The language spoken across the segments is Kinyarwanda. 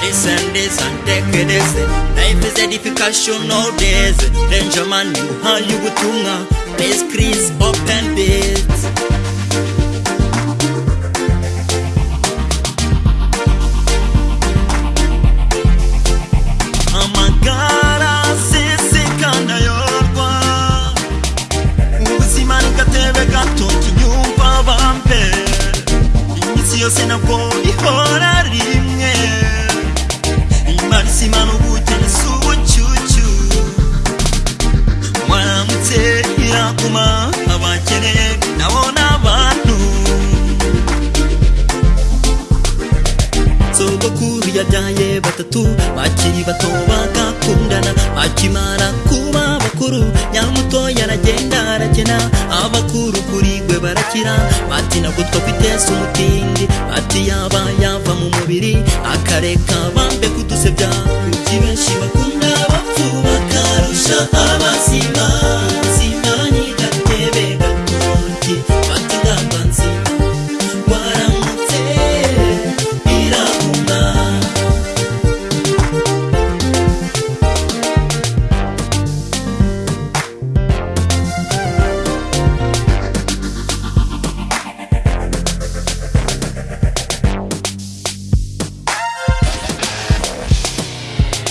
Listen this and take this Life is a difficult nowadays. Danger man you and you tunga Please crease up and be irakuma abakene nabo ni abantu sogokuru yabyaye batatu bakiri bato bagakundana akimara kuba bakuru nyamutoya aragenda arakena. Abakuru kuri gwe barakira bati nabwo twakwiteza umutindi. Bati yaba yava mu mubiri akareka bambe kudusebya. Kuki benshi bakunda bapfu bakarusha abazima.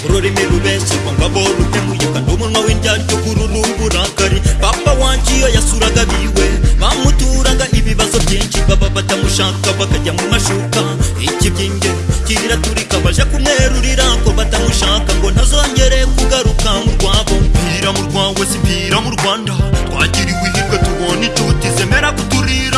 Ururimi rubeshyirwa ngabo rutemuye w'indyaryo kururu uburakari papa wanjye iyo yasuraga biwe. Bamuturaga ibibazo byinshi baba batamushaka bakajya mu mashuka. Ikibyinge kiraturika baje kumwerurira ko batamushaka ngo ntazongere kugaruka mu rwabo mpira mu rwawe si mpira mu rwanda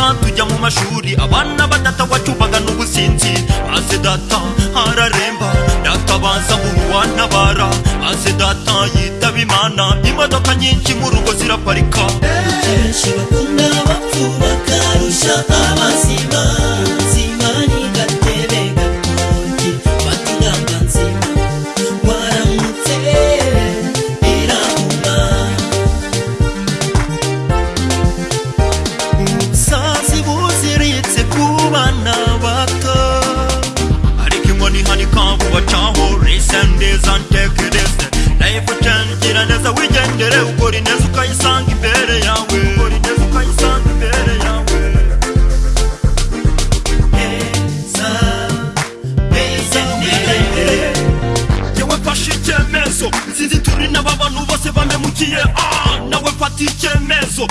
kuturira tujya mu mashuri. Abana badatawacubaga n'ubusinzi. Maze data araremba data baza mu ruwantabara maze data yitaba imana. Imodoka nyinshi mu rugo ziraparika. Benshi bakunda bapfu bakarusha abazima take this life change gira neza wigendere ukora ineza ukayisanga imbere yawe. Ukora ineza ukayisanga imbere yawe. Neza, neza, wigendere. yewe fashe icyemezo. Nzizi turi n'aba bantu bose bamemukiye ah, nawe fata icyemezo